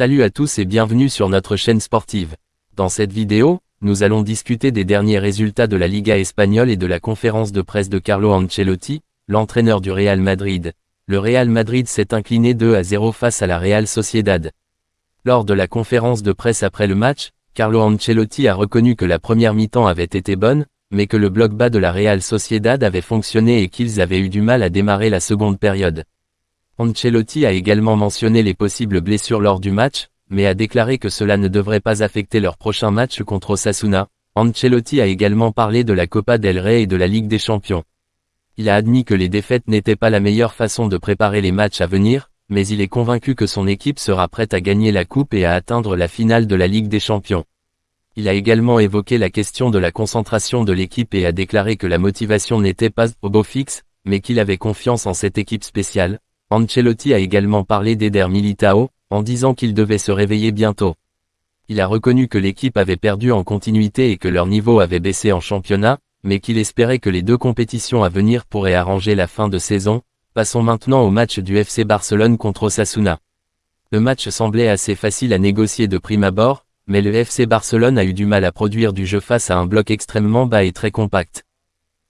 Salut à tous et bienvenue sur notre chaîne sportive. Dans cette vidéo, nous allons discuter des derniers résultats de la Liga espagnole et de la conférence de presse de Carlo Ancelotti, l'entraîneur du Real Madrid. Le Real Madrid s'est incliné 2 à 0 face à la Real Sociedad. Lors de la conférence de presse après le match, Carlo Ancelotti a reconnu que la première mi-temps avait été bonne, mais que le bloc bas de la Real Sociedad avait fonctionné et qu'ils avaient eu du mal à démarrer la seconde période. Ancelotti a également mentionné les possibles blessures lors du match, mais a déclaré que cela ne devrait pas affecter leur prochain match contre Osasuna. Ancelotti a également parlé de la Copa del Rey et de la Ligue des Champions. Il a admis que les défaites n'étaient pas la meilleure façon de préparer les matchs à venir, mais il est convaincu que son équipe sera prête à gagner la coupe et à atteindre la finale de la Ligue des Champions. Il a également évoqué la question de la concentration de l'équipe et a déclaré que la motivation n'était pas au beau fixe, mais qu'il avait confiance en cette équipe spéciale. Ancelotti a également parlé d'Eder Militao, en disant qu'il devait se réveiller bientôt. Il a reconnu que l'équipe avait perdu en continuité et que leur niveau avait baissé en championnat, mais qu'il espérait que les deux compétitions à venir pourraient arranger la fin de saison. Passons maintenant au match du FC Barcelone contre Osasuna. Le match semblait assez facile à négocier de prime abord, mais le FC Barcelone a eu du mal à produire du jeu face à un bloc extrêmement bas et très compact.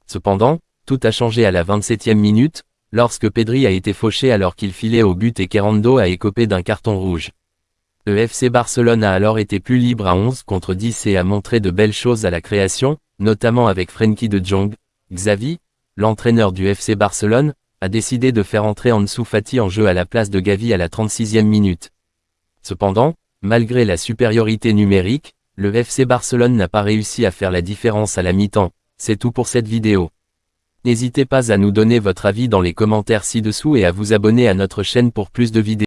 Cependant, tout a changé à la 27e minute, lorsque Pedri a été fauché alors qu'il filait au but et Kerando a écopé d'un carton rouge. Le FC Barcelone a alors été plus libre à 11 contre 10 et a montré de belles choses à la création, notamment avec Frenkie de Jong. Xavi, l'entraîneur du FC Barcelone, a décidé de faire entrer Ansu Fati en jeu à la place de Gavi à la 36e minute. Cependant, Malgré la supériorité numérique, le FC Barcelone n'a pas réussi à faire la différence à la mi-temps. C'est tout pour cette vidéo. N'hésitez pas à nous donner votre avis dans les commentaires ci-dessous et à vous abonner à notre chaîne pour plus de vidéos.